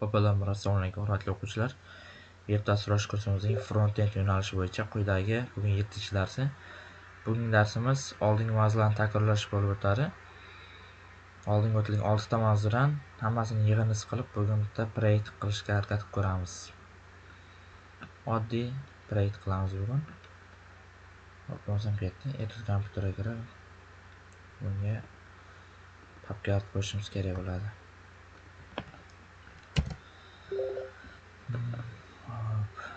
Assalomu alaykum hurmatli o'quvchilar. Veb dasturlash kursimizning front-end yo'nalishi bo'yicha quyidagi bugun 7 darsi. Bugungi darsimiz oldingi mavzularni takrorlash bo'lib o'tadi. Oldingi o'tilgan 6 ta mavzudan hammasini yig'indisi qilib, bugun bitta proyekt qilishga harakat ko'ramiz. Oddiy proyekt qilamiz bugun. Hop, ketdi. Etude kompyuterga kirib bunga papka qo'shishimiz kerak bo'ladi.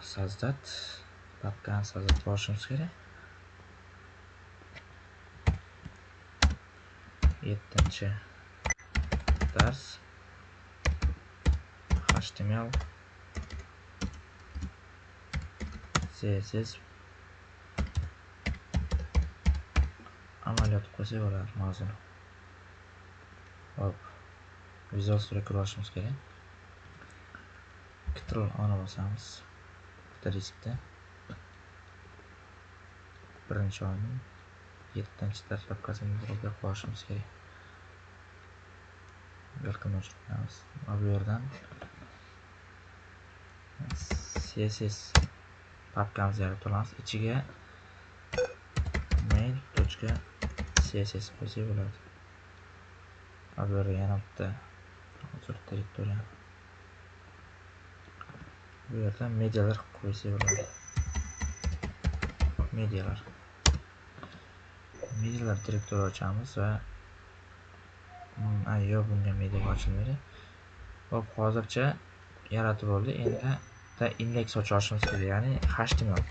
Создать papkani sozdать qilishimiz kerak. Yettinchi dars. Html css amaliyot qo'ysak bo'ladi mavzuni. Hop visual studio kirib olishimiz kerak. Ctrl ona bosamiz bitta diskda birinchi oyning yettinchi dastlabkasini bloga qo'yishimiz kerak. Welcome o'chirib qo'yamiz bu yerdan css papkamizni yaratib olamiz ichiga main.css qo'ysak bo'ladi. Va bu yerga yana bitta hozir bu yerda medialar qo'ysa bo'ladi medialar. Medialar direktori ochamiz va mm, yo bunga media ochilmaydi. Hop hozircha yaratib oldik endi bitta indeks ochib olishimiz kerak ya'ni html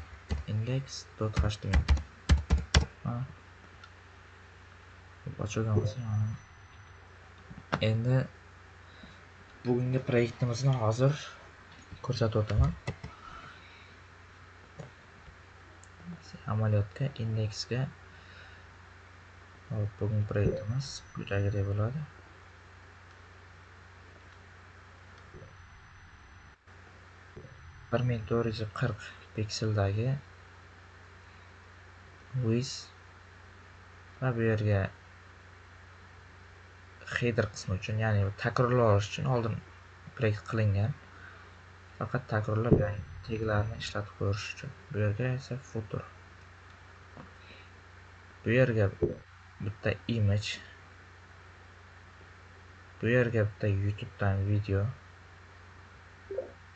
index.html ochilgan bo'lsa endi bugungi proyektimizni hozir ko'rsatib o'taman amaliyotga indeksga hop bugun proyektimiz quyidagidek bo'ladi. Bir ming to'rt yuz qirq pikseldagi wiz va bu yerga header qismi uchun ya'ni takrorlash uchun oldin proyekt qilingan. Faqat takrorlab ya'ni teglarni ishlatib ko'rish uchun. Bu yerga esa footer bu yerga bitta image. Bu yerga bitta youtubedan video.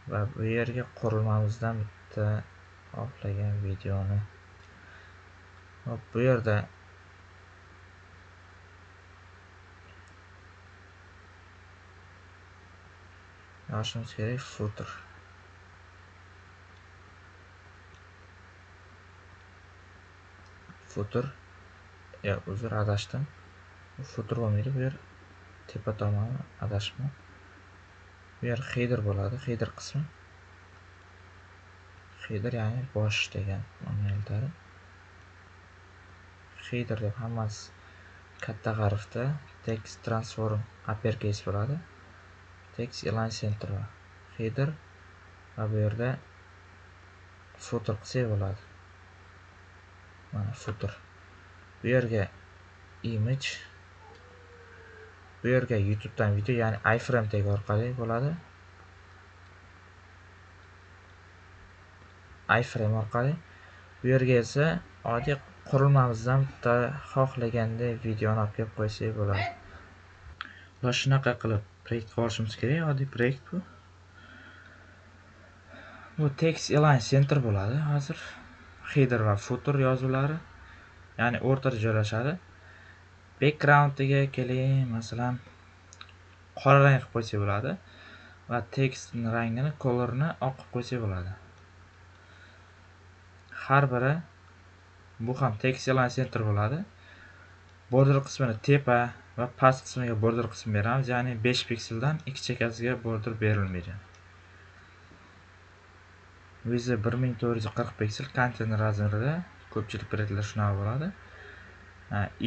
Va bu yerga qurilmamizdan bitta xohlagan videoni. Hop bu yerda yozishimiz kerak footer. Footer yo uzr adashdim footer bo'lmaydi bu yer tepa tomoni adashibman bu yer header bo'ladi header qismi. Header ya'ni bosh degan ma'noni header deb hammasi katta harfda text transform uppercase bo'ladi. Text align center header va bu yerda footer qilsak bo'ladi. Mana footer bu yerga image bu yerga youtubedan video ya'ni iframe tag orqali bo'ladi. Iframe orqali. Bu yerga esa oddiy qurilmamizdan bitta xohlaganday videoni olib kelib qo'ysak bo'ladi. Va shunaqa qilib proyektga borishimiz kerak oddiy proyekt bu. Bu text align center bo'ladi hozir. Header va footer yozuvlari ya'ni o'rtada joylashadi. Backgroundiga keling masalan qora rang qilib qo'ysak bo'ladi va tekst rangini colorni oq qilib qo'ysak bo'ladi. Har biri bu ham text align center bo'ladi. Border qismini tepa va past qismiga border qism beramiz ya'ni 5 pikseldan ikki chekkasiga border berilmaydi. Viza bir ming to'rt yuz qirq piksel konteyner razmerida ko'pchilik brendlar shunaqa bo'ladi.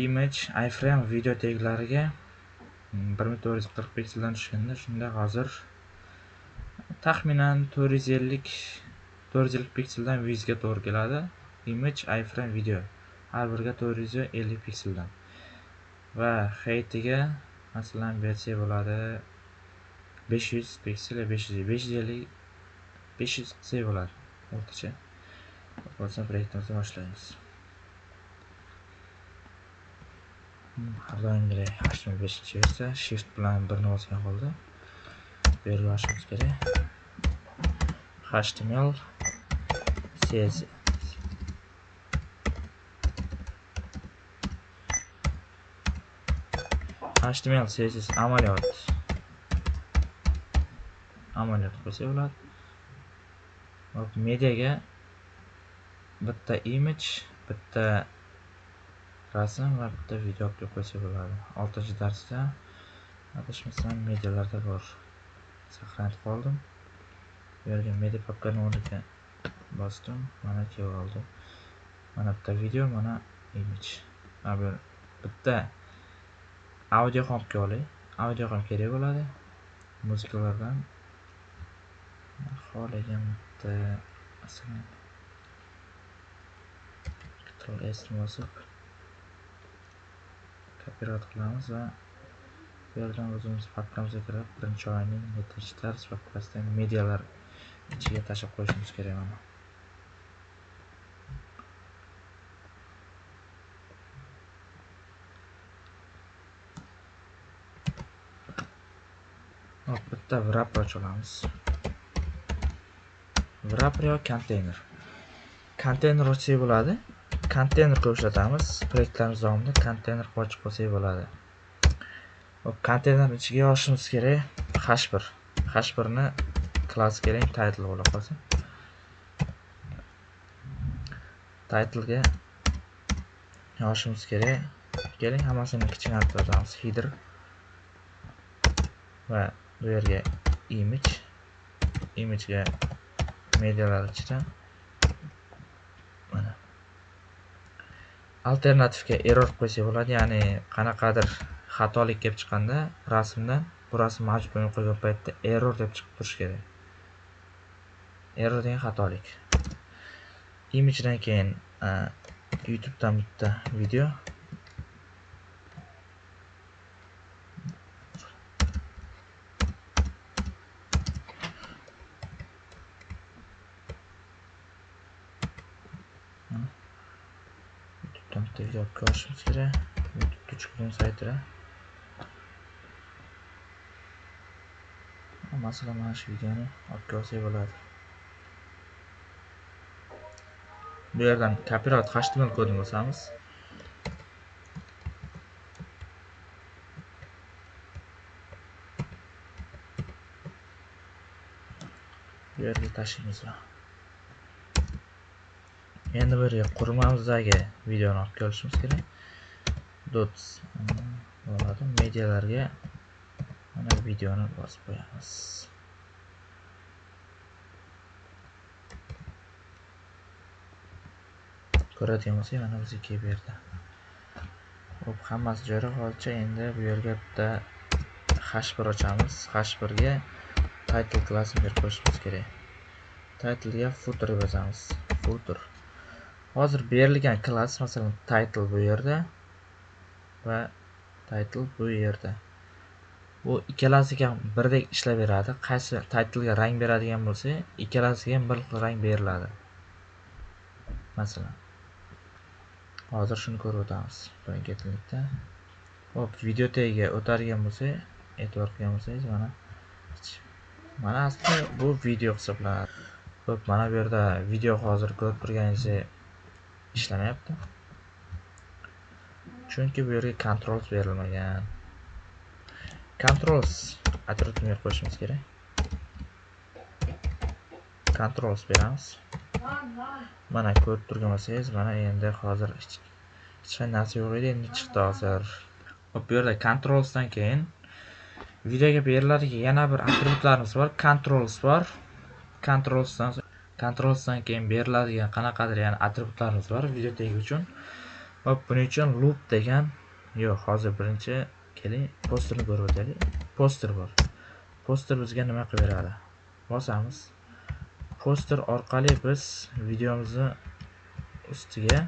Image iframe video teglariga mm, bir ming to'rt yuz qirq pikseldan tushganda shunda hozir taxminan to'rt yuz ellik to'rt yuz ellik pikseldan vizga to'g'ri keladi. Image iframe video har biriga to'rt yuz ellik pikseldan. Va heitiga masalan bersak bo'ladi 500 piksel 500 550 500 qilsak bo'ladi o'rtacha. Bo'lsa proyektimizni boshlaymiz. Hmm, har doimgidek html beshinchi versiya shift bilan birni bosgan holda bu yerga olishimiz kerak. Html css html css amaliyot. Amaliyot qo'ysak bo'ladi. Hop mediaga bitta image bitta rasm va bitta video olib qo'ysa bo'ladi oltinchi darsda adashmasam medialarda bor saqlanib qoldim bu yerga media papkani o'rniga bosdim mana kelib oldi mana bitta video mana image bitta audio ham olay audio ham kerak bo'ladi muzikalardan xohlagan bitta masalan ctrl s bosib kopirovat qilamiz va bu yerdan o'zimiz papkamizga kirib birinchi oyning yettinchi dars papkasidan medialar ichiga tashlab qo'yishimiz kerak mana. Hop bitta wrapper olamiz. Wrapper yo konteyner konteyner ochsak bo'ladi. Konteynerga ishlatamiz. Proyektlarimiz davomida konteyner ochib qo'ysak bo'ladi. Hop konteyner ichiga yozishimiz kerak. H1 h1ni class kerak title bo'la qolsin. Titlega yozishimiz kerak. Keling hammasini kichkina yozamiz. Header va bu yerga image. Image ga medialar ichida mana. Alternativga error qo'ysak bo'ladi ya'ni qanaqadir xatolik kelib chiqqanda rasmdan bu rasm mavjud bo'lmay qolgan paytda error deb chiqib turishi kerak. Error degan xatolik. Imijdan keyin youtubedan bitta video. Bitta ko'rishimiz kerak youtube chiqqan saytida masalan mana shu videoni olib kelsak bo'ladi. Bu yerdan copyright html kodini bosamiz. Bu yerga tashlaymiz endi bir qurilmamizdagi videoni olib kelishimiz kerak. Dots hmm, bo'ladi. Medialarga mana videoni bosib qo'yamiz. Ko'radigan bo'lsak mana bizga kelib berdi hop hammasi joyida hozircha endi bu yerga bitta h1 ochamiz. H1ga title klassini berib qo'yishimiz kerak. Titlega footer yozamiz. Footer. Hozir berilgan klass masalan title bu yerda va title bu yerda. Bu ikkalasiga ham birdek ishlayveradi qaysi titlega rang beradigan bo'lsa ikkalasiga ham bir xil rang beriladi. Masalan hozir shuni ko'rib o'tamiz. Birinchi hop video tagiga o'tadigan bo'lsak e'tibor qilgan bo'lsangiz mana mana aslida bu video hisoblanadi. Ho'p mana bu yerda video hozir ko'rib turganingizdek ishlamayapti chunki bu yerga controls berilmagan. Controls atrofini qo'yishimiz kerak? Controls beramiz. Mana ko'rib turgan bo'lsangiz mana endi hozir hech qanday narsa yo'q edi endi chiqdi hozir. Hop bu yerda controlsdan keyin videoga beriladigan yana bir atributlarimiz bor. Controls bor. Controlsdan Controlsdan keyin beriladigan qanaqadir ya'ni atributlarimiz bor video tag uchun. Va buning uchun loop degan yo'q, hozir birinchi keling posterni ko'rib o'taylik. Poster bor. Poster bizga nima qilib beradi? Bosamiz. Poster orqali biz videomizni ustiga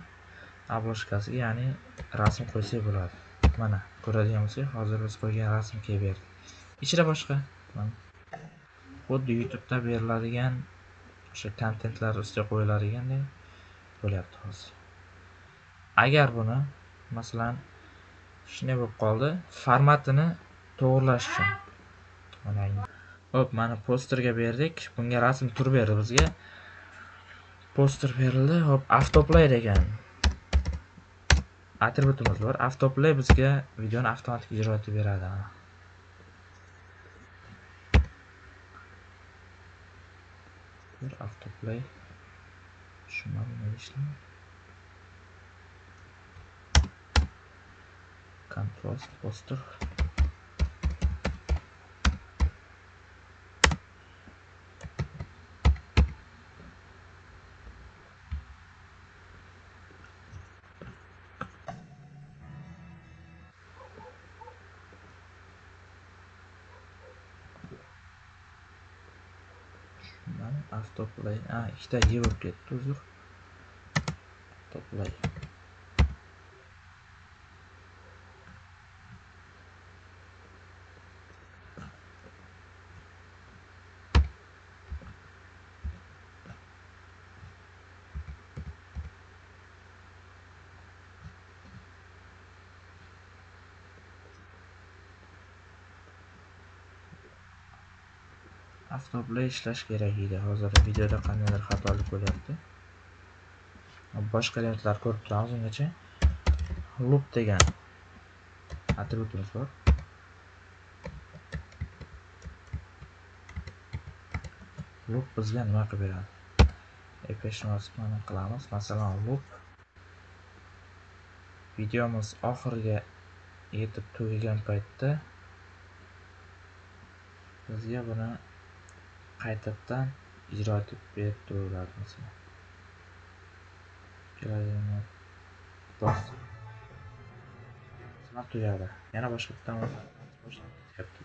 obloshkasiga, ya'ni rasm qo'ysak bo'ladi. Mana, ko'radigan bo'lsak, hozir biz qo'ygan rasm kelib berdi. Ichida boshqa. Xuddi youtubeda beriladigan o'sha kontentlar ustiga qo'yiladigandek bo'lyapti hozir. Agar buni masalan shunday bo'lib qoldi formatini to'g'irlash uchun mana hop mana posterga berdik. Bunga rasm tur berdi bizga. Poster berildi. Hop avtoplay degan atributimiz bor. Avtoplay bizga videoni avtomatik ijro etib beradi. Bir avtoplay. Tushunmadim nima ishlayapti contrast poster avtoplay a ikkita y bo'lib ketdi hisoblay ishlash kerak edi. Hozir videoda qandaydir xatolik bo'lyapti boshqa elementlar ko'rib turamiz. Ungacha loop degan atributimiz bor. Loop bizga nima qilib beradi? Epshmasini qilamiz. Masalan loop videomiz oxiriga yetib tugagan paytda bizga buni qaytadan ijro etib berib turiladi masalan kelajakni masalan tugadi. Yana boshqa bitta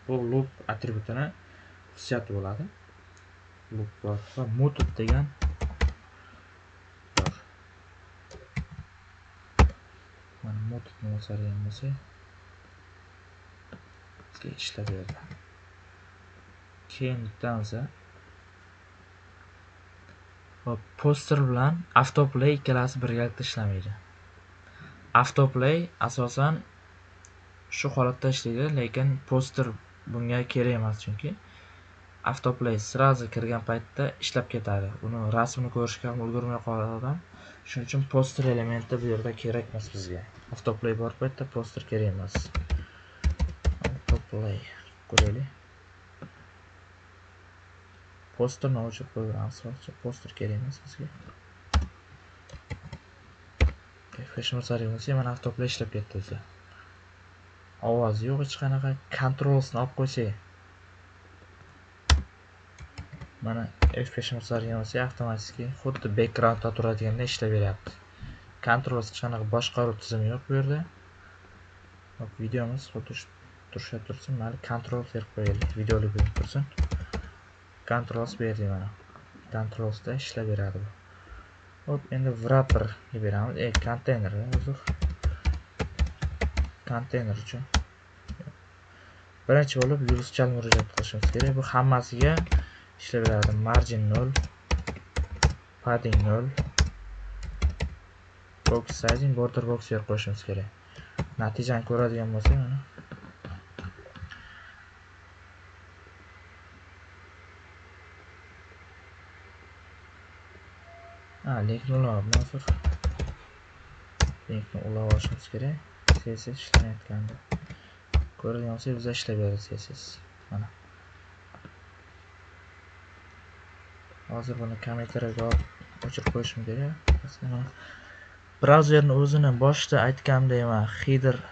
bu loop atributini xususiyati bo'ladi. Loop bor va mutub degan bor. Mana mutubni o'sadigan bo'lsak bizga ishlab berdi. Keyin bittamiz poster bilan avtoplay ikkalasi birgalikda ishlamaydi. Avtoplay asosan shu holatda ishlaydi, lekin poster bunga kerak emas chunki avtoplay srazi kirgan paytda ishlab ketadi. Uni rasmini ko'rishga ham ulgurmay qoladi odam. Shuning uchun poster elementi bu yerda kerak emas bizga. Avtoplay bor paytda poster kerak emas. Avtoplay ko'raylik. Posterni o'chirib qo'yganmiz hozircha poster kerak emas bizga feshmasari bo'lsa mana avtoplay ishlab ketdi o'zi ovozi yo'q hech qanaqa kontrolsni olib qo'ysak mana f feshmasari bo'lsa avtomatik xuddi backgroundda turadiganda ishlab beryapti kontrols hech qanaqa boshqaruv tizimi yo'q bu yerda videomiz xuddi turishib tursin mayli kontrol berib qo'yaylik videolik bo'lib tursin controls berdi mana. Controlsda ishlayveradi bu. Hop endi wrapperga beramiz. E konteyner uzr konteyner uchun. Birinchi bo'lib yuzchal murojaat qilishimiz kerak. Bu hammasiga ishlayveradi margin 0 padding 0 box sizing border box yer qo'yishimiz kerak. Natijani ko'radigan bo'lsak mana. Ha lekin ulamabman hozir linkni ulab olishimiz kerak. Css ishlamayotgandi ko'radigan bo'lsak bizda ishlayveradi css mana. Hozir buni kommentariyga olib o'chirib qo'yishim kerak. Brauzerni o'zini boshida aytganimdek man header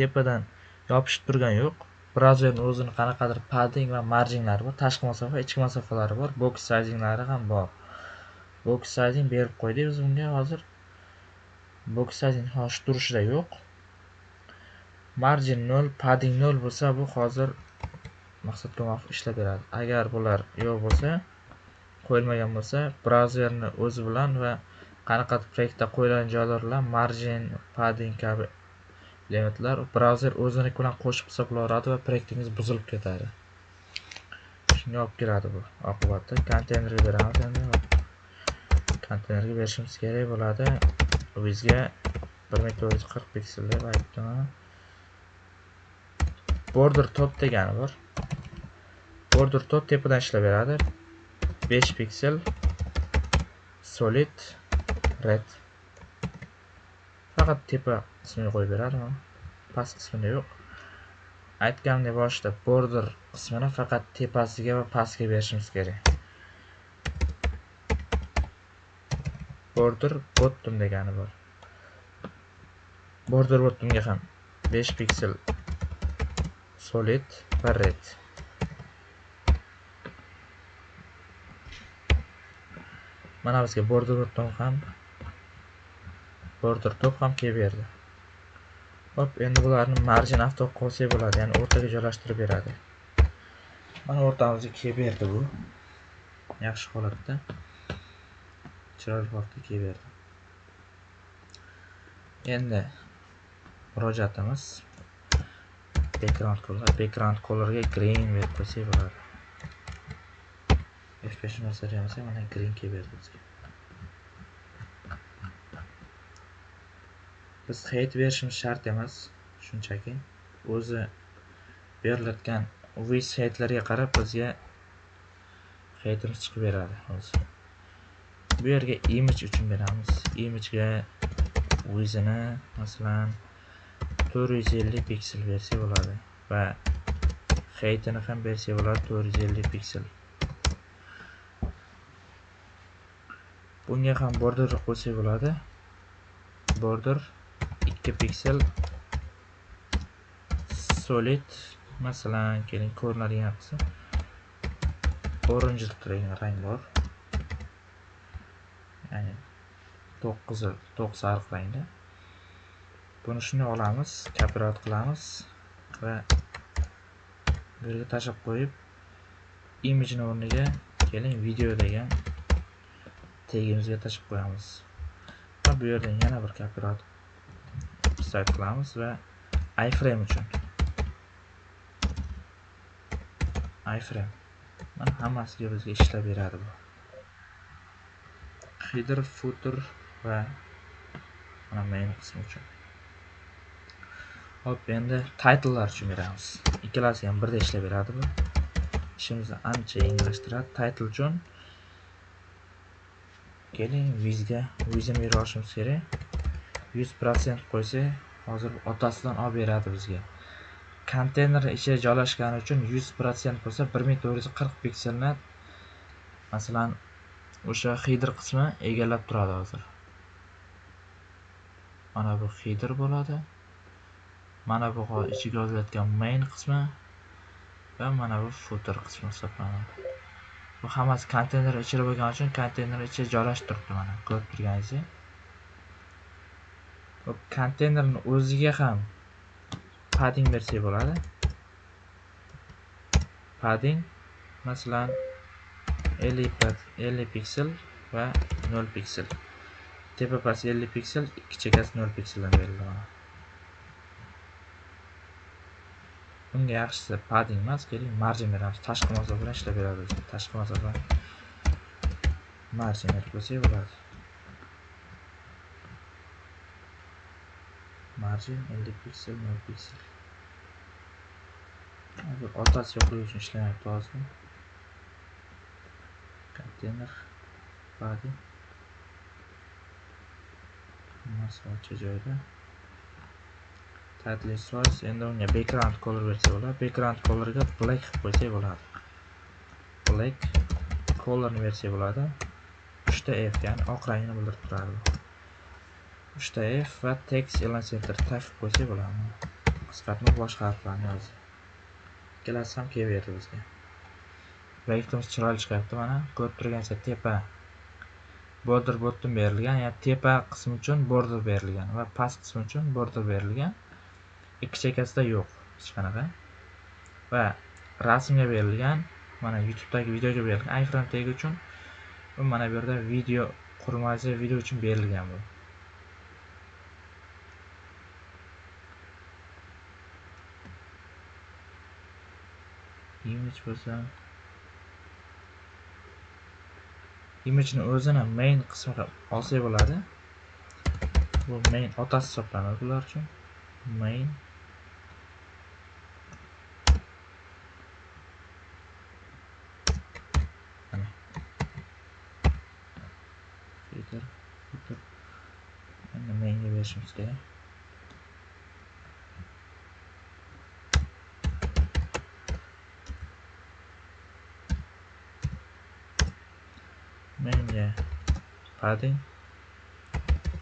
tepadan yopishib turgani yo'q. Brauzerni o'zini qanaqadir padding va marjinglari bor tashqi masofa ichki masofalari bor box sizinglari ham bor. Box sizing berib qo'ydik biz unga hozir box sizing hozir turishida yo'q. Margin 0 padding 0 bo'lsa bu hozir maqsadga muvofiq ishlab beradi agar bular yo'q bo'lsa qo'yilmagan bo'lsa brauzerni o'zi bilan va qanaqadir proyektda qo'yilgan joylar bilan margin padding kabi elementlar brauzer o'ziniki bilan qo'shib hisoblaveradi va proyektingiz buzilib ketadi. Shunga olib keladi bu oqibatda. Konteynerga beramiz endi. Konteynerga berishimiz kerak bo'ladi. Bizga bir ming to'rt yuz qirq piksel deb border top degani bor. Border top tepadan ishlayveradi besh piksel solid red. Faqat tepa qismiga qo'yib beradi past qismida yo'q. Aytganimdek boshida border qismini faqat tepasiga va pastga berishimiz kerak. Border bottom degani bor. Border bottomga ham 5 piksel solid va red. Mana bizga border bottom ham border top ham kelib berdi. Hop endi bularni marjin avto qolsak bo'ladi ya'ni o'rtaga joylashtirib beradi. Mana o'rtamizga kelib berdi bu. Yaxshi holatda. Chiroyli holatda kelib endi murojaatimiz background color background colorga green berib qo'ysak bo'ladi. F5 bosadigan mana green kelib berdi bizga. Biz hate berishimiz shart emas shunchaki. O'zi berilayotgan wiz haytlarga qarab bizga haytimiz chiqib beradi o'zi. Bu yerga image uchun beramiz. Imagega o'zini masalan 450 piksel bersa bo'ladi va haytini ham bersa bo'ladi 450 piksel. Bunga ham border qo'ysa bo'ladi. Border 2 piksel solid masalan keling ko'rinadigan qilsa orange rang bor. Ya'ni to'q qizil to'q sariq rangda buni shunday olamiz kopirovat qilamiz va bu yerga tashlab qo'yib imijni o'rniga keling video degan tegimizga tashlab qo'yamiz. Va bu yerdan yana bir kopirovat sayt qilamiz va iframe uchun. Iframe. Mana hammasiga bizga ishlab beradi bu. Header footer va mana main qismi uchun. Hop endi titlelar uchun beramiz. Ikkalasi ham birda ishlab beradi bu ishimizni ancha yengillashtiradi title uchun keling vizga vizini berib kerak. Yuz prosent qo'ysa hozir otasidan olib beradi bizga. Konteyner ichiga joylashgani uchun 100% bo'lsa 1440 pikselni masalan o'sha header qismi egallab turadi hozir. Mana bu header bo'ladi. Mana bu ichiga yozilayotgan main qismi va mana bu footer qismi hisoblanadi. Bu hammasi konteyner ichida bo'lgani uchun konteyner ichiga joylashib turibdi mana ko'rib turganingizdek. Konteynerni o'ziga ham padding bersak bo'ladi. Padding masalan 50 piksel va 0 piksel tepa past 50 piksel ikki chekasi 0 pikseldan berildi mana bunga yaxshisi padding emas keling marjin beramiz. Tashqi masofa bilan ishlab beradi tashqi masofa marjin berib qo'ysak bo'ladi. Margin 50 piksel 0 piksel hozir otasi yo'qligi uchun ishlamayapti hozir. Konteyner body hammasi ochiq joyda title size endi unga background color bersa bo'ladi background colorga black qilib qo'ysak bo'ladi black colorni bersak bo'ladi 3 ta f? Ya'ni oq rangni bildirib turadi uchta f? Va text e'lon center tashib qo'ysak bo'ladi qisqartma boshqa harflarni yozib ikkalasi ham kelaverdi bizga proyektimiz chiroyli chiqyapti. Mana ko'rib turganingizdek tepa border bottom berilgan ya'ni tepa qismi uchun border berilgan va past qismi uchun border berilgan ikki chekkasida yo'q hech qanaqa va rasmga berilgan mana youtubedagi videoga berilgan iframe tagi uchun mana bu yerda video qurilmasi video uchun berilgan bu. Image bo'lsa imijni o'zini main qismiga olsak bo'ladi. Bu main otasi hisoblanadi bular uchun. Main mana filtr filtr endi mainga berishimiz kerak mainga padding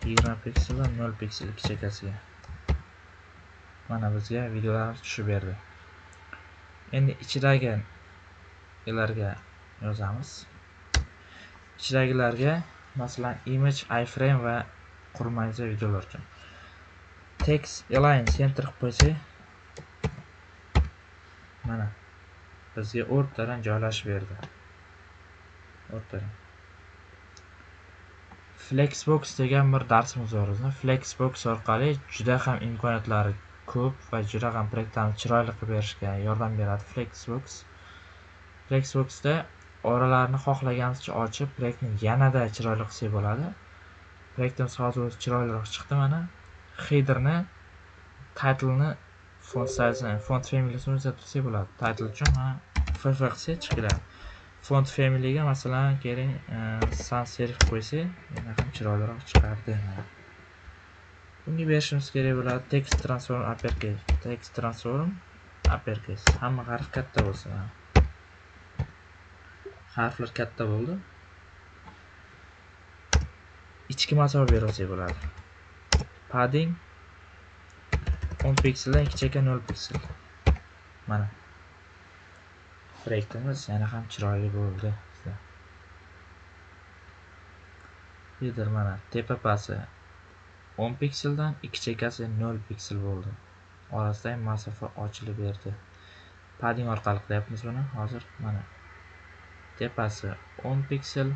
yigirma piksel va nol piksel ikki mana bizga videolar tushib berdi. Endi ichidagi ilarga yozamiz. Ichidagilarga masalan image iframe va qurmaycha videolar uchun. Text align center qilib qo'ysak mana bizga o'rtadan joylashib berdi. O'rtadan. Flexbox degan bir darsimiz bor. Bizni flexbox orqali juda ham imkoniyatlari ko'p va juda ham proyektlarni chiroyli qilib berishga yordam beradi flexbox. Flexboxda oralarni xohlaganimizcha ochib proyektni yanada chiroyli qilsak bo'ladi. Proyektimiz hozir o'zi chiroyliroq chiqdi mana. Headerni titleni font size font familiyasini o'zgartirsak bo'ladi. Title uchun mana ff qilsak chiqib keladi font familyga masalan keling e, sans serif qo'ysak yana ham chiroyliroq chiqardi. Bunga berishimiz kerak bo'ladi text transform uppercase. Text transform uppercase. Hamma harf katta bo'lsin harflar katta bo'ldi. Ichki masofa berib bo'ladi. Padding 10 pikseldan 2 chekka 0 piksel. Mana. Proyektimiz yana ham chiroyli bo'ldi. Header mana tepa pasi. 10 pikseldan ikki chekkasi 0 piksel bo'ldi. Orasidagi masofa ochilib berdi. Padding orqali qilyapmiz buni. Hozir mana tepasi 10 piksel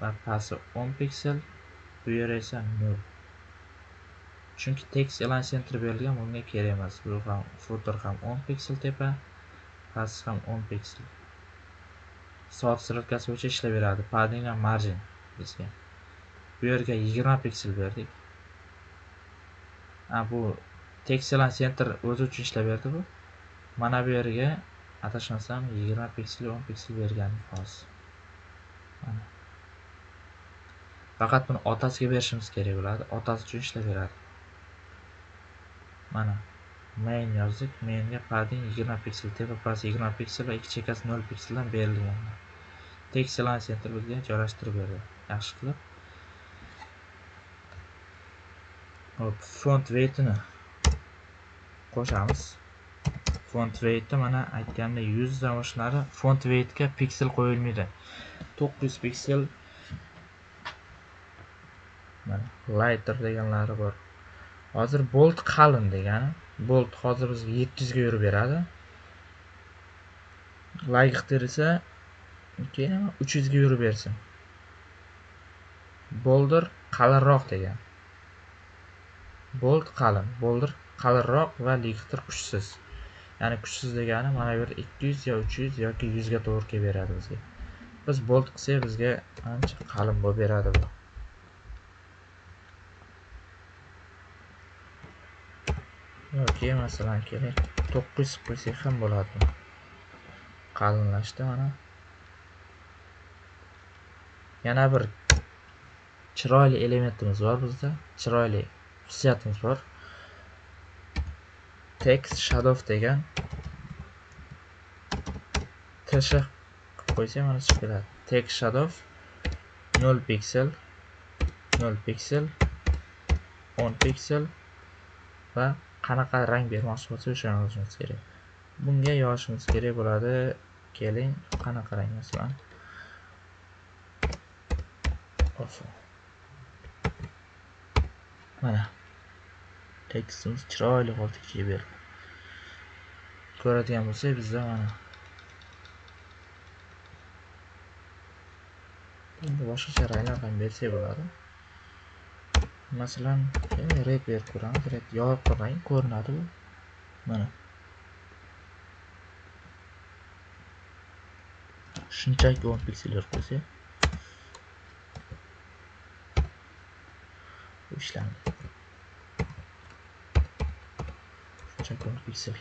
va pasi 10 piksel bu yer esa 0 chunki text elan center berilgan bunga kerak emas. Bu ham footer ham 10 piksel tepa past ham 10 piksel soat strotkasi bo'yicha ishlayveradi padding va margin bizga. Bu yerga 20 piksel berdik. A bu text center o'zi uchun ishlayverdi bu. Mana bu yerga adashmasam 20 piksel 10 piksel bergan xolos. Mana. Faqat buni otasiga berishimiz kerak bo'ladi. Otasi uchun ishlayveradi mana. Main yozdik mainga padding 20 piksel tepapasi 20 piksel va ikki chekkasi 0 pikseldan berilgan text align center bizga joylashtirib berdi. Yaxshi qilib. Hop font weightini qo'shamiz. Font weightni mana aytganimdek yuzdan oshlari font weightga piksel qo'yilmaydi. 900 piksel mana lighter deganlari bor. Hozir bolt qalin degani bolt hozir bizga 700 ga yurib beradi. Layg'tir esa keyin 300 ga yurib bersin. Boldir qalinroq degan. Bolt qalin. Boldir qalinroq va lig'tir kuchsiz. Ya'ni kuchsiz degani mana bu yerda 200 yo 300 yoki 100 ga to'g'ri kelib beradi bizga. Biz bolt qilsak bizga ancha qalin bo'lib beradi bu. Yoki masalan keling to'qqiz qo'ysak ham bo'ladi qalinlashdi mana. Yana bir chiroyli elementimiz bor bizda. Chiroyli xususiyatimiz bor. Text shadow degan tsh qo'ysak mana chiqib keladi. Text shadow 0 piksel 0 piksel 10 piksel va qanaqa rang bermoqchi bo'lsa o'shani yozishimiz kerak. Bunga yozishimiz kerak bo'ladi. Keling qanaqa rang masalan? Mana. Tekstimiz chiroyli holda kiyib berdi. Ko'radigan bo'lsak bizda mana. Endi boshqacha ranglar ham bersak bo'ladi. masalan red berib ko'ramiz. Red yopiq rang ko'rinadi bu mana. Shunchaki o'n piksel berib qo'ysak. Ishlandi. Shunchaki o'n piksel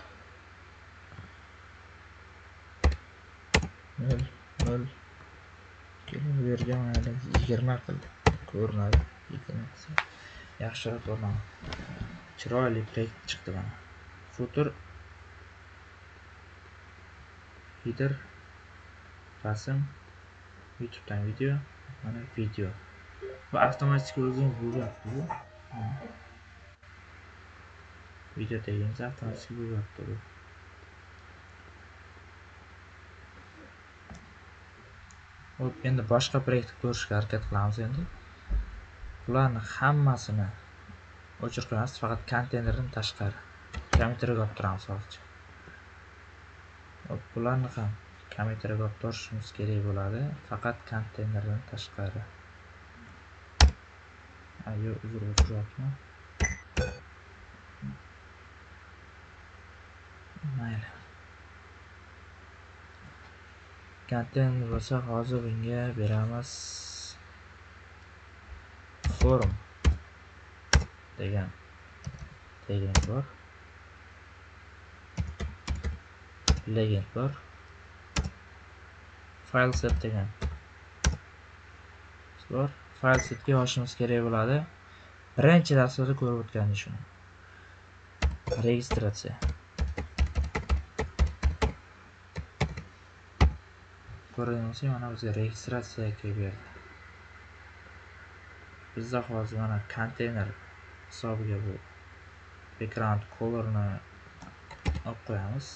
nol nol. Kelavergan yigirma qildi. Ko'rinadi. Yaxshiroq ko'rinadi chiroyli proyekt chiqdi mana. Futur header rasm. Youtubedan video mana video. Va avtomatik o'zini bo'lyapti bu video tegimizda avtomatik bo'lyapti bu hop endi boshqa proyektni ko'rishga harakat qilamiz endi. Bularni hammasini o'chirib qo'yamiz faqat konteynerdan tashqari kommentariyga olib turamiz hozircha. Bularni ham kommentariyga olib turishimiz kerak bo'ladi faqat konteynerdan tashqari. Ayo uzr o'chiryapman mayli. Konteyner bo'lsa hozir bunga beramiz. Forum degan. Legend bor. Legend bor. File set degan. Bor. File setga yozishimiz kerak bo'ladi. Birinchi darslarda ko'rib o'tgandek shuni. Registratsiya. Ko'rdingizmi mana bizga registratsiya kelib berdi. Bizda hozir mana konteyner hisobiga bu background colorni olib qo'yamiz.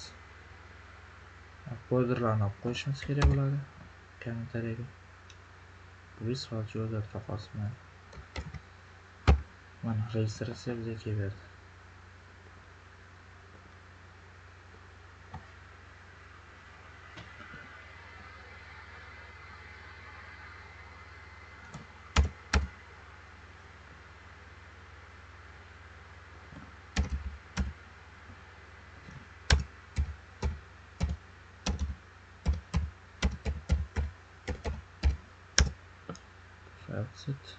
Borderlarni olib qo'yishimiz kerak bo'ladi kommentariyga biz hozir o'zgartira qolsin mana registratsiya bizga kelib berdi. site.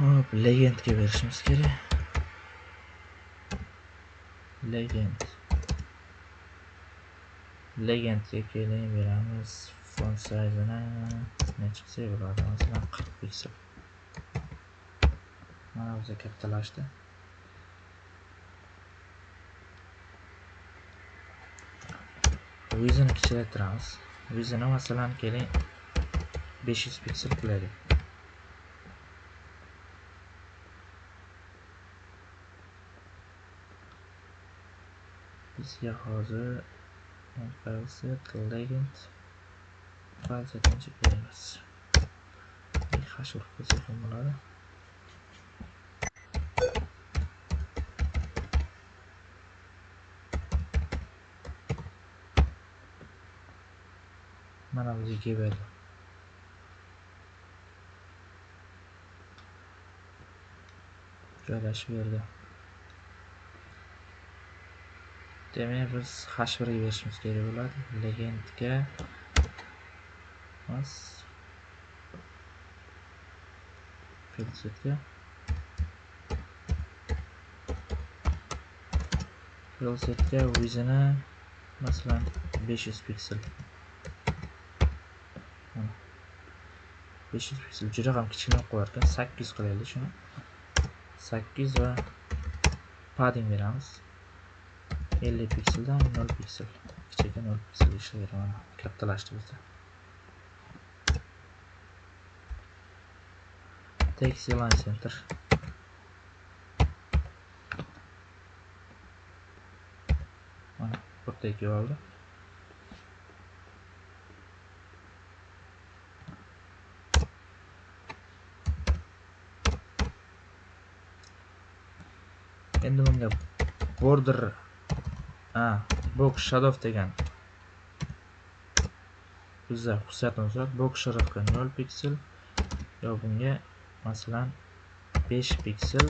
Hop legendga berishimiz kerak. Legend. Legendga keling beramiz. Font size-ni. qilsak bo'ladi masalan qirq piksel mana o'zi kattalashdi. Vizini kichraytiramiz. vizini masalan keling 500 piksel qilaylik bizga hozir fileset legend filesetni beramiz hash urib qo'ysak ham bo'ladi mana bizga kelib berdi joylashib berdi. Demak biz hash birga berishimiz kerak bo'ladi. Legendga emas filsetga filsetga o'zini masalan 500 piksel. 500 piksel juda ham kichkina qo'yar ekan 800 qilaylik shuni. 800 va padding beramiz. 50 pikseldan 0 piksel. Kichikda 0 piksel ishlayveraman kattalashdi bizda text align center. Mana bir katta kelib oldi endi bunga border a box shadow degan. Bizda xususiyatimiz bor box shriftga 0 piksel yo bunga masalan 5 piksel.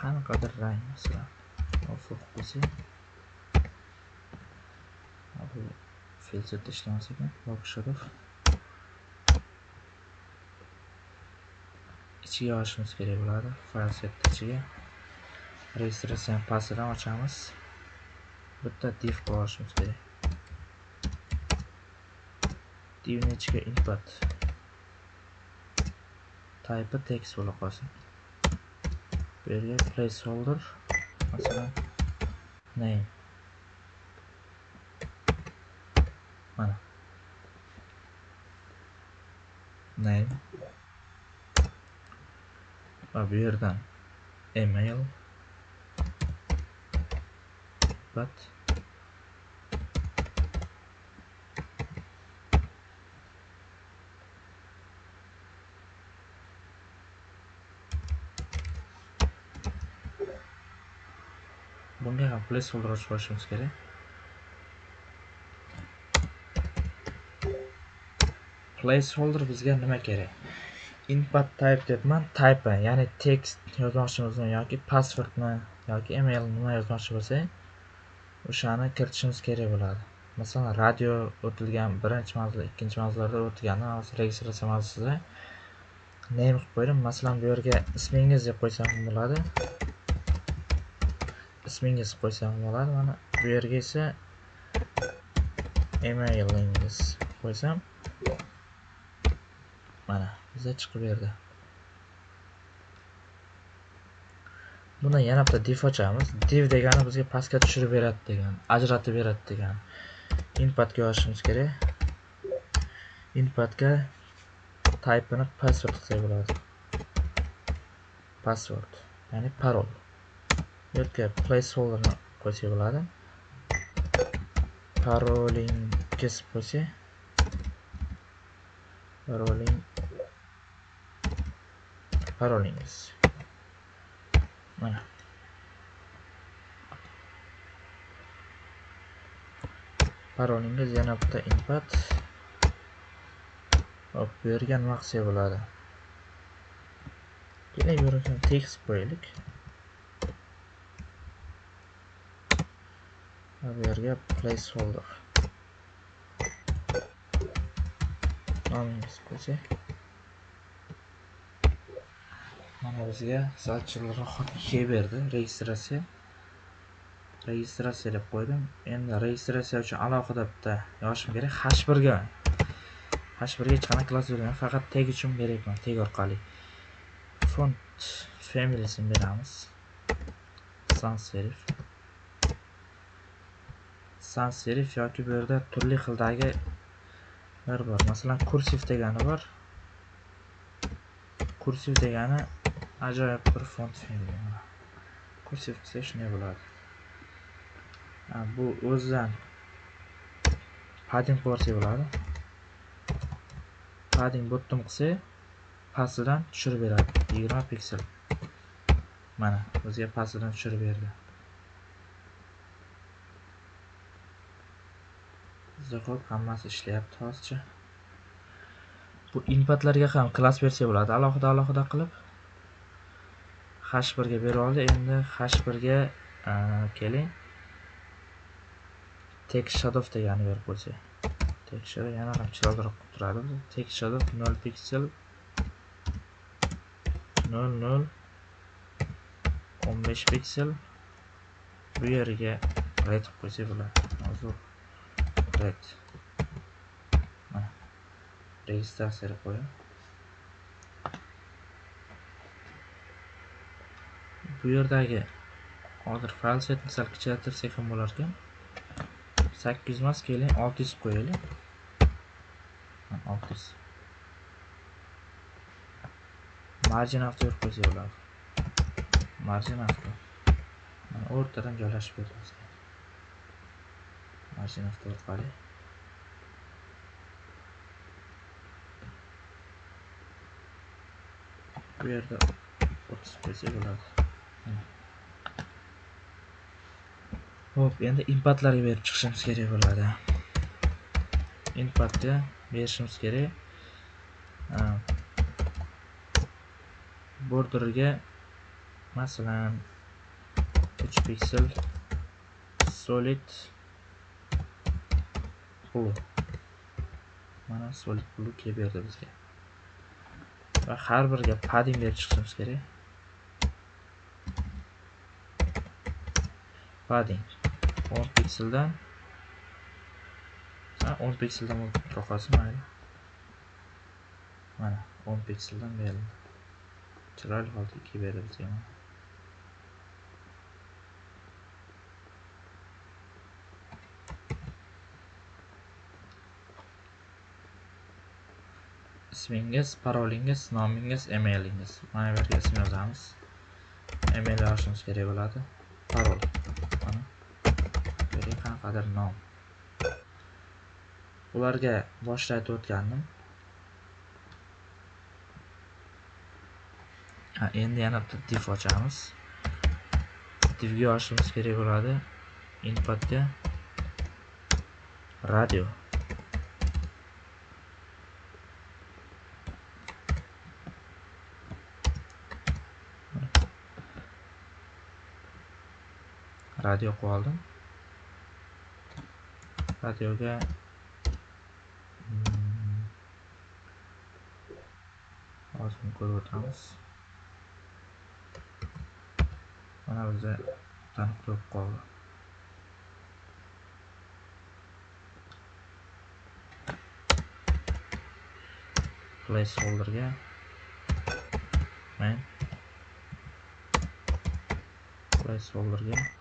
Qanaqadir rang masalan muvaffaq bo'lsa bu filtrda ishlamas ekan box sharaf ichiga olishimiz kerak bo'ladi fayl set ichiga registratsiyani pastidan ochamiz. Bitta div qo'yishimiz kerak divni ichiga input type text bo'la qolsin bu yerga placeholder masalan name mana name. Va bu yerdan email but bunga placeholder ochib olishimiz kerak placeholder bizga nima kerak input type debman type ya'ni text yozmoqchimizmi yoki passwordmi yoki email nima yozmoqchi bo'lsak o'shani kiritishimiz kerak bo'ladi. Masalan radio o'tilgan birinchi manzil ikkinchi mavzularda o'tgani hozir registratsiya mavzusida name qilib qo'ydim. Masalan bu yerga ismingiz deb qo'ysam bo'ladi. Ismingiz qo'ysam bo'ladi. Mana bu yerga esa emailingiz qo'ysam mana bizda chiqib berdi. Buni yana bitta div ochamiz div degani bizga pastga tushirib beradi degan ajratib beradi degan. Inputga yozishimiz kerak. Inputga typeini password qilsak bo'ladi. Password ya'ni parol. Bu yerga placeholderni qo'ysak bo'ladi. Parolingiz bo'lsa paroling parolingiz. Mana parolingiz yana bitta input hop bu yerga nima bo'ladi. Keling bu yerga tekst qo'yaylik. Bu yerga placeholder. Nomingiz qo'ysak mana bizga sal chiroyliroq kelib berdi. Registratsiya. Registratsiya deb qo'ydim. Endi registratsiya uchun alohida bitta yozishim kerak. Hash birga hash birga hech qanaqa klass bermayman. Faqat tag uchun beryapman tag orqali. Font familiesini beramiz. Sans serif sans serif yoki bu yerda turli xildagi bor. Masalan kursiv degani bor. Kursiv degani ajoyib bir font family kursiv qilsa shunday bo'ladi bu o'zidan padding qilib bo'ladi padding bottom qilsa pastidan tushirib beradi yigirma piksel mana bizga pastidan tushirib berdi bizda ho'p hammasi ishlayapti hozircha bu inputlarga ham klass bersa bo'ladi alohida alohida qilib hash birga berib oldi. Endi hash birga e, keling. Text shadow degani berib qo'ysak. Text shadow yana ham chiroyliroq qilib turadi. Text shadow 0 piksel 0 0 15 piksel bu yeriga red qilib qo'ysak bo'ladi. Hozir red. Mana. Registratsiya qo'ying. Bu yerdagi hozir fayl setni sal kichraytirsak ham bo'lar ekan sakkiz yuz emas keling olti yuz qo'yaylik. Olti yuz marjin avto berib qo'ysak bo'ladi marjin avto o'rtadan joylashib beramiz marjin avto orqali bu yerda o'ttiz qo'ysak bo'ladi Xo'p, endi impatlarga berib chiqishimiz kerak bo'ladi. Impatga berishimiz kerak. Borderga masalan 3 piksel solid blue mana solid blue kelib berdi bizga. Va har biriga padding berib chiqishimiz kerak. Padding 10 pikseldan 10 pikseldan o'tib qolsin mayli mana 10 pikseldan berildi chiroyli holda kelib berdi bizga mana ismingiz parolingiz nomingiz emailingiz mana bu yerga email yozishimiz kerak bo'ladi parol bu qanaqadir nom ularga boshida aytib o'tgandim. Ha endi yana bitta div ochamiz. Divga yozishimiz kerak bo'ladi. Inputga. Radio. Radio qo'yib oldim. Radioga hozir hmm, ko'rib o'tamiz mana bizda taniq bo'lib placeholderga men placeholderga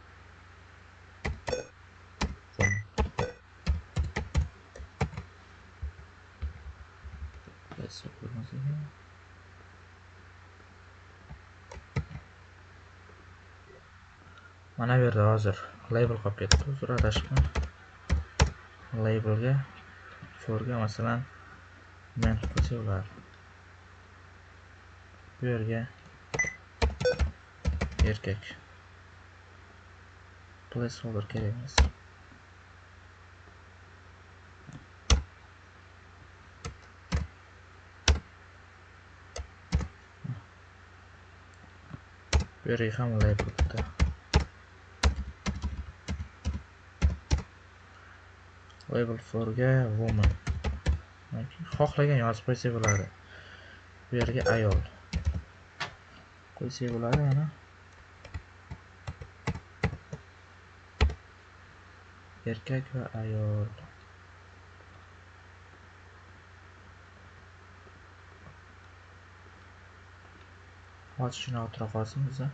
mana bu yerda hozir label qolib ketdi. Uzr adashibman labelga forga masalan men qo'ysak bo'ladi bu yerga erkak. Placeholder kerak emas. Bu ham label bo'libdi label forga woman. Xohlagan yozib qo'ysak bo'ladi. Bu yerga ayol. Qo'ysak bo'ladi mana. Erkak va ayol. Ochishni o'tira qolsin biza.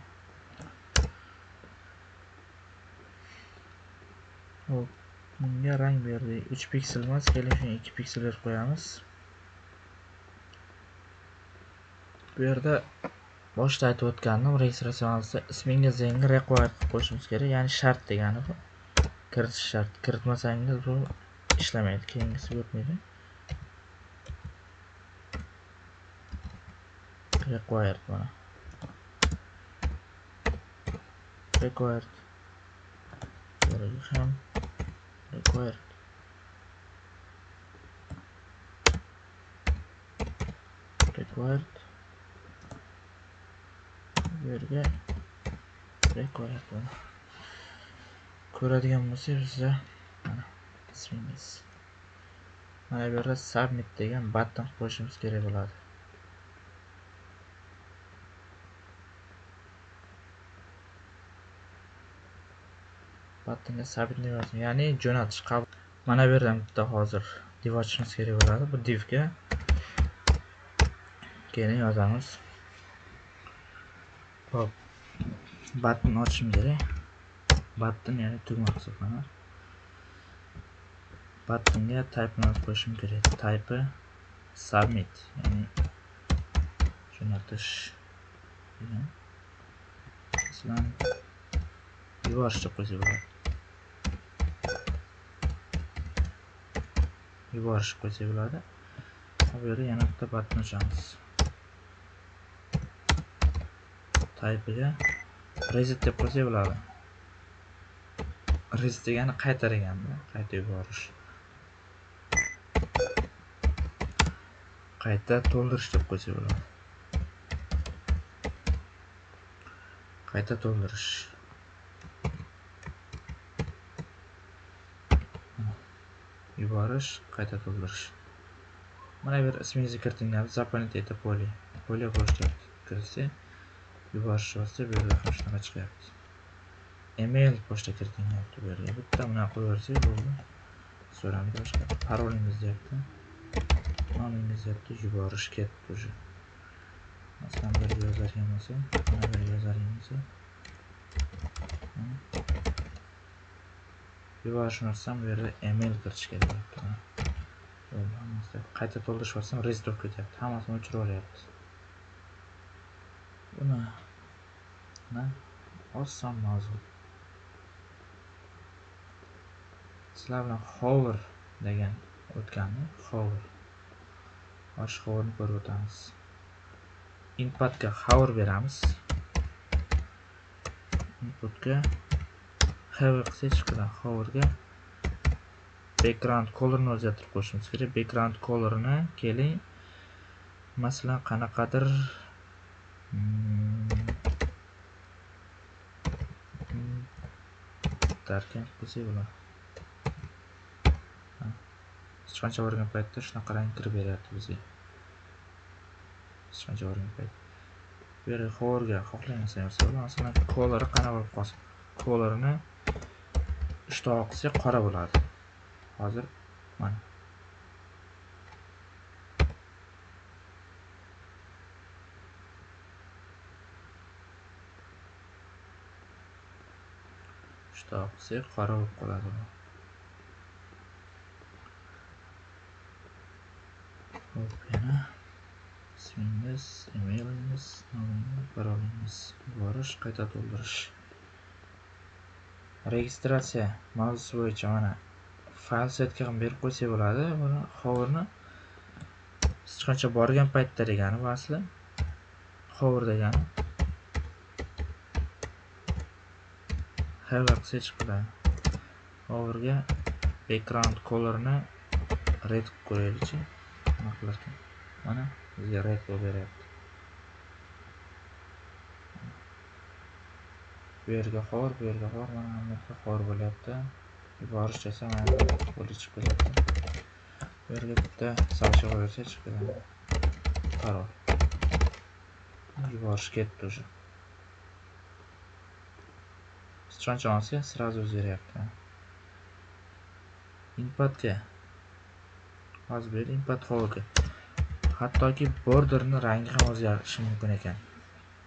Hop bunga rang berdik 3 piksel emas keling shuni 2 piksel berib qo'yamiz. Bu yerda boshida aytib o'tgandim registratsiyamizda ismingizni yangi require qilib qo'yishimiz kerak. Ya'ni shart degani bu. Kiritish shart. Kiritmasangiz bu ishlamaydi keyingisi o'tmaydi required mana required ham required required bu yerga required mana ko'radigan bo'lsangiz bizda mana ismingiz mana bu yerda submit degan button qo'yishimiz kerak bo'ladi buttonga submit deb ya'ni jo'natish qabul. Mana bu yerdan bitta hozir div ochishimiz kerak bo'ladi. Bu divga keyin yozamiz. Hop button ochishim kerak. Button ya'ni tugma hisoblanadi. Buttonga type bilan qo'yishim kerak. Type submit ya'ni jo'natish. Masalan yuborish deb qo'ysak bo'ladi. Yuborish qo'ysa bo'ladi bu yerda yana bitta button ochamiz. Taypiga reset deb qo'ysak bo'ladi reset degani qaytar deganda qayta yuborish. Qayta to'ldirish deb qo'ysak bo'ladi qayta to'ldirish. Yuborish qayta to'ldirish. Mana bu yer ismingizni kiritinglar zaполнить это поле поле bo'sh deyapti kiritsak yuborish bossak bu yerda ham shunaqa chiqyapti. Email pochta kiriting deyapti bu yerga bitta bunaqa qo'yaversak bo'ldi. So'ramadi boshqa? Parolingiz deyapti. Nomingiz deyapti yuborish ketdi уже. Masalan bir yozadigan bo'lsa mana bir yozadigan bo'lsa yuborishni ursam bu yerda email kirish kerak qayta to'ldirish bosam reset bo'lib ketyapti hammasini o'chirib yuboryapti buni mana oson mavzu sizlar bilan hover degan o'tganmi hover osh hoverni ko'rib o'tamiz inputga hover beramiz inputga hover qilsak chiqadi hoverga background colorni o'zgartirib qo'yishimiz kerak. Background colorni keling. Masalan qanaqadir hmm, darkan qilsak bo'ladi sichqoncha borgan paytda shunaqa rang kirib beryapti bizga? Sichqoncha borgan payt? Bu yerga hoverga xohlagan narsa masalan colori qanaqa bo'lib qolsin kolorini uchta qilsak qora bo'ladi. Hozir mana. Uchta qilsak qora bo'lib qoladi. Hop yana ismingiz emailingiz nomingiz parolingiz yuborish qayta to'ldirish. Registratsiya mavzusi bo'yicha mana fayl setga ham berib qo'ysak bo'ladi. Buni hoverni sichqoncha borgan paytda degani bu asli. Hover degani hover qilsak chiqadi hoverga background colorni red qilib qo'yaylikchi. Nima qilarkan mana bizga red bo'lib beryapti. Bu yerga xor bu yerga xor mana bu yerga xor bo'lyapti. Yuborish desam bo'lib chiqib ketyapti bu yerga bitta sochiq qo'ysa chiqib ketadi. Parol yuborish ketdi уже. Sichqoncha olsa сразу o'zgaryapti. Inputga hozir bu yer impat hoverga hattoki borderni rangi ham o'zgarishi mumkin ekan.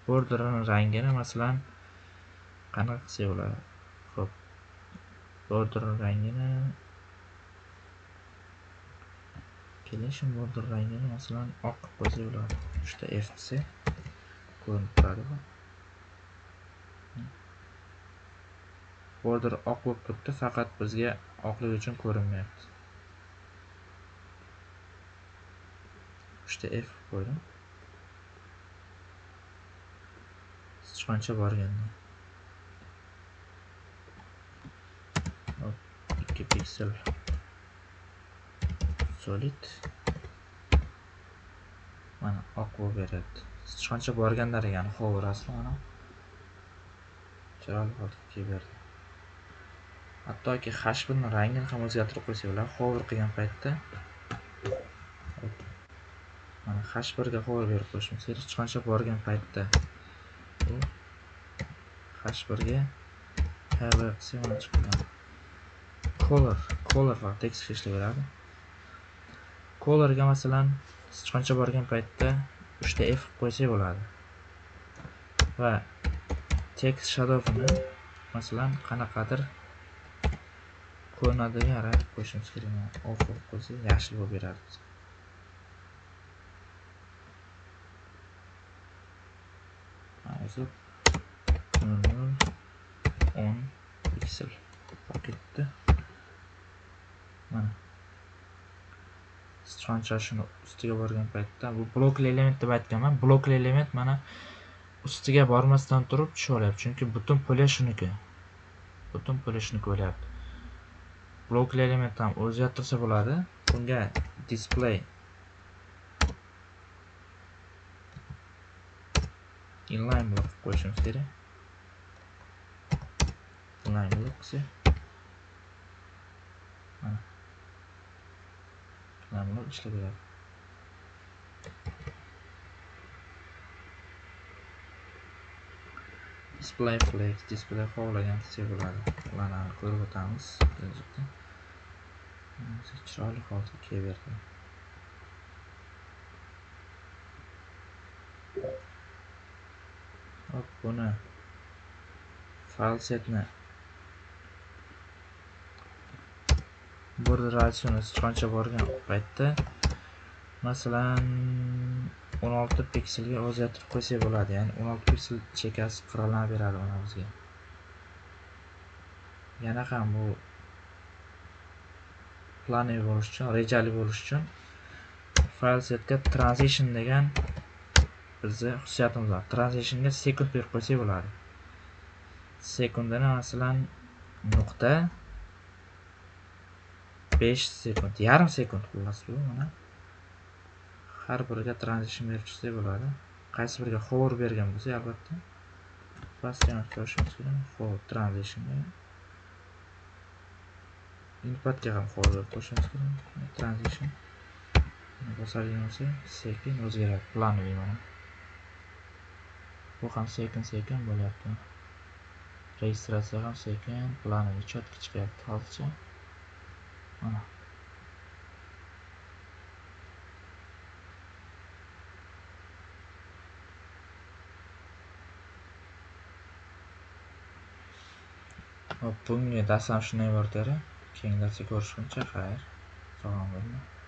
Borderni rangini masalan qanaqa qilsak bo'ladi ho'p border rangini keling shu border rangini masalan oq qilib qo'ysak bo'ladi uchta f qilsak ko'rinib turadi border oq bo'lib turibdi faqat bizga oqligi uchun ko'rinmayapti uchta f qo'ydim sichqoncha borganda ikki solid. Mana oq bo'lib beryapti sichqoncha borganlar degani hover asli mana. Chiroyli qilib kelib berdi hattoki hashbini rangini ham o'zgartirib qo'ysak bo'ladi hover qilgan paytda mana hash birga hover berib qo'yishimiz kerak sichqoncha borgan paytda. Bu hash birga. Hover qilsak mana chiqadi color color text ishlay beradi. colorga masalan sichqoncha borgan paytda 3 ta f qilib qo'ysak bo'ladi. Va text shadowni masalan qanaqadir ko'rinadigan rang qo'yishimiz kerak. Off qilib qo'ysak yashil bo'lib beradi. Hozir nol o'n piksel bo'lib ketdi mana. Sichqonchashini ustiga borgan paytda bu blokli element deb aytganman blokli element mana ustiga bormasdan turib tushib olyapti chunki butun puli shuniki butun puli shuniki bo'lyapti. Blokli element ham o'zgartirsa bo'ladi. Bunga display inline block qo'yishimiz kerak. Inline block mana buni ishlab beradi display flex display xohlagan desa bo'ladi ularni ko'rib o'tamiz. Kelajakda chiroyli holda kelaverdi hop buni fayl setni border radiusini qancha borgan paytda masalan 16 pikselga o'zgartirib qo'ysak bo'ladi. Ya'ni 16 piksel chekasi qirqlanib beradi mana bizga yana ham bu planli bo'lish uchun rejali bo'lish uchun fayl setga transition degan bizni xususiyatimiz bor. Transitionga sekund berib qo'ysak bo'ladi. Sekundini masalan nuqta 5 sekund yarim sekund xullas bu mana. Har biriga transition berib chiqsak bo'ladi. Qaysi biriga hover bergan bo'lsak albatta. Pastga ko'rishimiz kerak hover transitionga inputga ham hover berib qo'yishimiz kerak transition. Bosadigan bo'lsa sekin o'zgaradi planoviy mana. Bu ham sekin sekin bo'lyapti. Registratsiya ham sekin planoviy четко chiqyapti hozircha. Ապում է դասանշնեի որտերը, կենգացի գորշուն չէ խայր, ծողանվելնը։